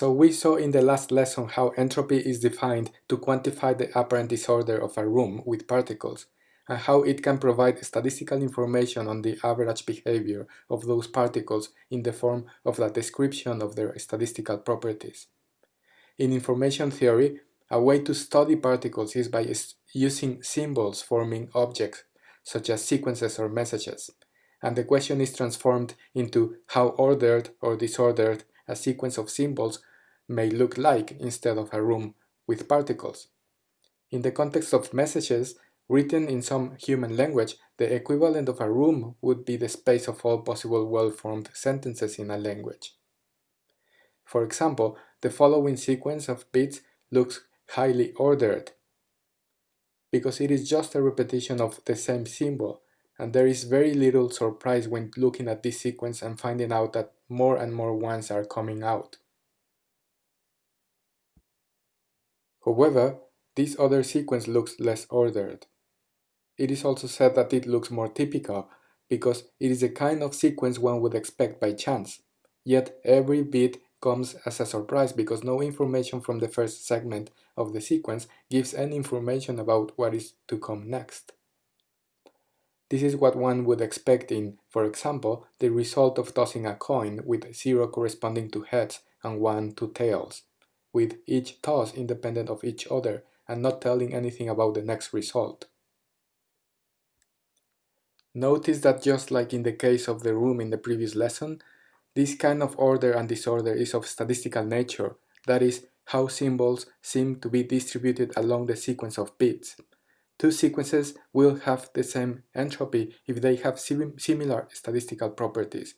So we saw in the last lesson how entropy is defined to quantify the apparent disorder of a room with particles, and how it can provide statistical information on the average behavior of those particles in the form of a description of their statistical properties. In information theory, a way to study particles is by using symbols forming objects, such as sequences or messages, and the question is transformed into how ordered or disordered a sequence of symbols may look like instead of a room with particles. In the context of messages, written in some human language, the equivalent of a room would be the space of all possible well-formed sentences in a language. For example, the following sequence of bits looks highly ordered because it is just a repetition of the same symbol, and there is very little surprise when looking at this sequence and finding out that more and more ones are coming out. However, this other sequence looks less ordered. It is also said that it looks more typical because it is a kind of sequence one would expect by chance, yet every bit comes as a surprise because no information from the first segment of the sequence gives any information about what is to come next. This is what one would expect in, for example, the result of tossing a coin with 0 corresponding to heads and 1 to tails, with each toss independent of each other and not telling anything about the next result. Notice that just like in the case of the room in the previous lesson, this kind of order and disorder is of statistical nature, that is, how symbols seem to be distributed along the sequence of bits. Two sequences will have the same entropy if they have sim similar statistical properties,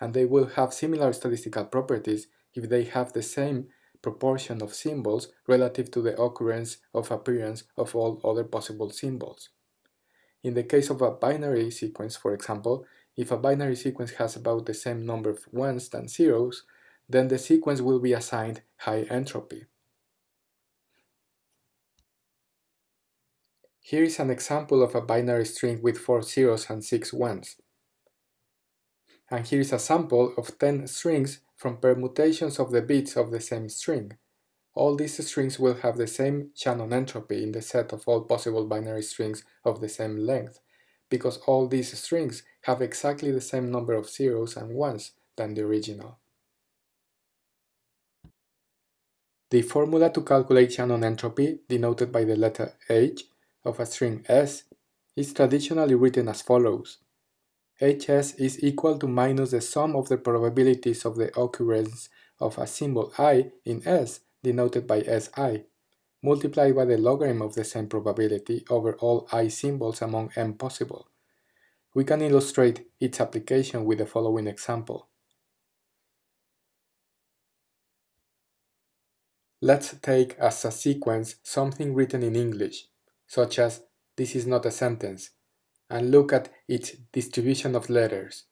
and they will have similar statistical properties if they have the same proportion of symbols relative to the occurrence of appearance of all other possible symbols. In the case of a binary sequence, for example, if a binary sequence has about the same number of ones than zeros, then the sequence will be assigned high entropy. Here is an example of a binary string with 4 zeros and 6 ones. And here is a sample of 10 strings from permutations of the bits of the same string. All these strings will have the same Shannon entropy in the set of all possible binary strings of the same length, because all these strings have exactly the same number of zeros and ones than the original. The formula to calculate Shannon entropy, denoted by the letter H, of a string s is traditionally written as follows. Hs is equal to minus the sum of the probabilities of the occurrence of a symbol i in S denoted by Si, multiplied by the logarithm of the same probability over all i symbols among m possible. We can illustrate its application with the following example. Let's take as a sequence something written in English, such as this is not a sentence, and look at its distribution of letters.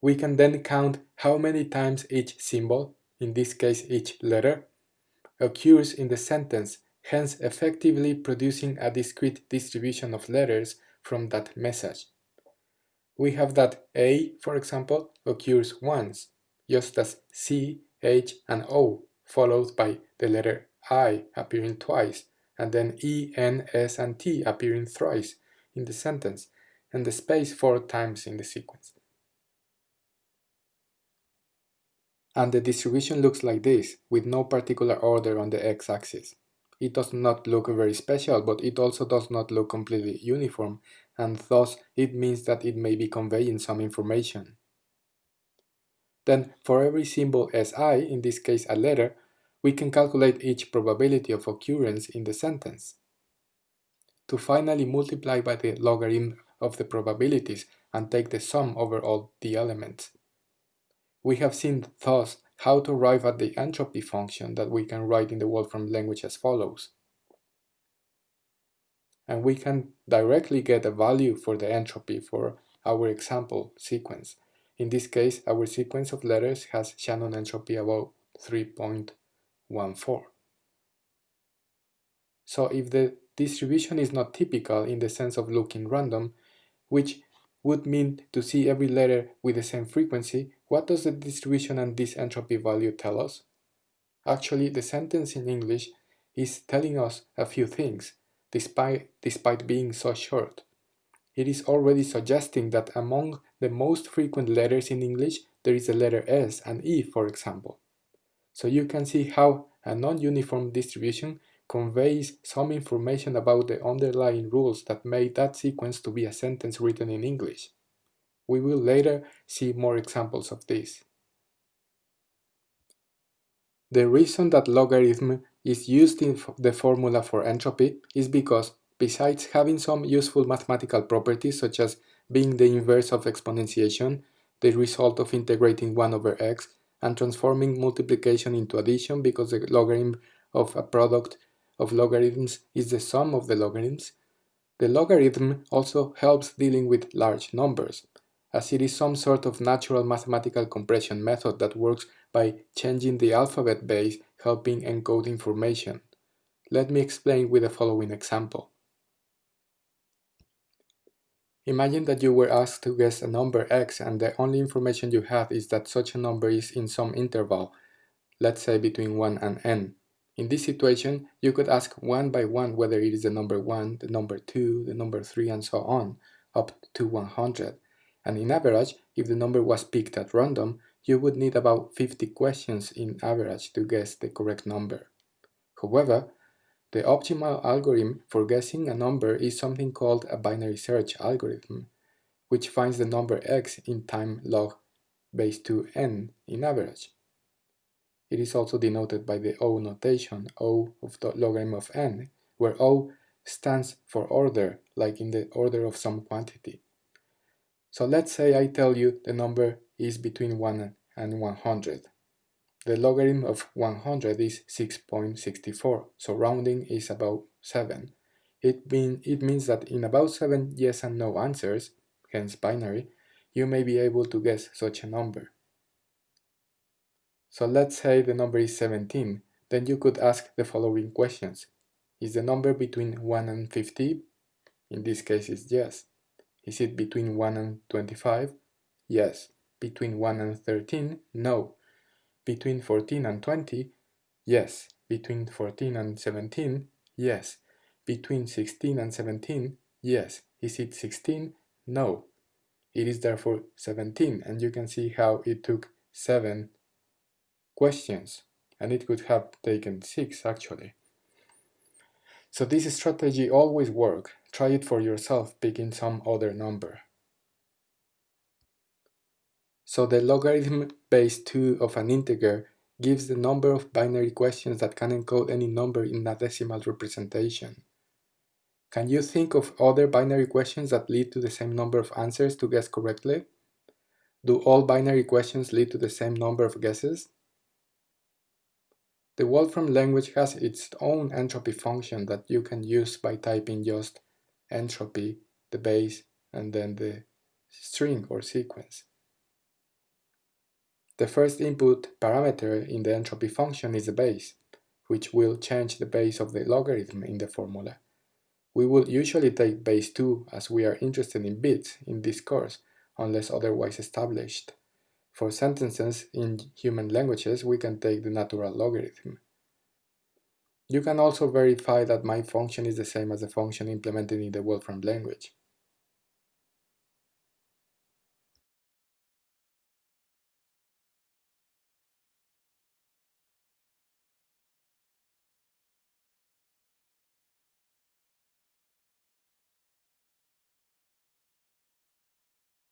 We can then count how many times each symbol, in this case each letter, occurs in the sentence, hence effectively producing a discrete distribution of letters from that message. We have that A, for example, occurs once, just as C, H, and O, followed by the letter I appearing twice, and then E, N, S, and T appearing thrice in the sentence, and the space four times in the sequence. And the distribution looks like this, with no particular order on the x-axis. It does not look very special, but it also does not look completely uniform, and thus it means that it may be conveying some information. Then, for every symbol Si, in this case a letter, we can calculate each probability of occurrence in the sentence. To finally multiply by the logarithm of the probabilities and take the sum over all the elements. We have seen thus how to arrive at the entropy function that we can write in the Wolfram language as follows. And we can directly get a value for the entropy for our example sequence. In this case, our sequence of letters has Shannon entropy about 3.14. So if the distribution is not typical in the sense of looking random, which would mean to see every letter with the same frequency, what does the distribution and this entropy value tell us? Actually, the sentence in English is telling us a few things, despite, despite being so short. It is already suggesting that among the most frequent letters in English, there is a letter S and E, for example. So you can see how a non-uniform distribution conveys some information about the underlying rules that made that sequence to be a sentence written in English. We will later see more examples of this. The reason that logarithm is used in the formula for entropy is because, besides having some useful mathematical properties such as being the inverse of exponentiation, the result of integrating 1 over x, and transforming multiplication into addition because the logarithm of a product of logarithms is the sum of the logarithms, the logarithm also helps dealing with large numbers, as it is some sort of natural mathematical compression method that works by changing the alphabet base helping encode information. Let me explain with the following example. Imagine that you were asked to guess a number x and the only information you have is that such a number is in some interval, let's say between 1 and n. In this situation, you could ask one by one whether it is the number 1, the number 2, the number 3 and so on, up to 100. And in average, if the number was picked at random, you would need about 50 questions in average to guess the correct number. However, the optimal algorithm for guessing a number is something called a binary search algorithm, which finds the number x in time log base 2n in average. It is also denoted by the O notation, O of the logarithm of n, where O stands for order, like in the order of some quantity. So let's say I tell you the number is between 1 and 100. The logarithm of 100 is 6.64, so rounding is about 7. It, mean, it means that in about 7 yes and no answers, hence binary, you may be able to guess such a number. So let's say the number is 17, then you could ask the following questions. Is the number between 1 and 50? In this case it's yes. Is it between 1 and 25? Yes. Between 1 and 13? No. Between 14 and 20? Yes. Between 14 and 17? Yes. Between 16 and 17? Yes. Is it 16? No. It is therefore 17 and you can see how it took 7 questions and it could have taken 6 actually. So this strategy always works. Try it for yourself picking some other number. So the logarithm base 2 of an integer gives the number of binary questions that can encode any number in a decimal representation. Can you think of other binary questions that lead to the same number of answers to guess correctly? Do all binary questions lead to the same number of guesses? The Wolfram language has its own entropy function that you can use by typing just entropy, the base, and then the string or sequence. The first input parameter in the entropy function is the base, which will change the base of the logarithm in the formula. We will usually take base 2 as we are interested in bits in this course, unless otherwise established. For sentences in human languages, we can take the natural logarithm. You can also verify that my function is the same as the function implemented in the Wolfram language.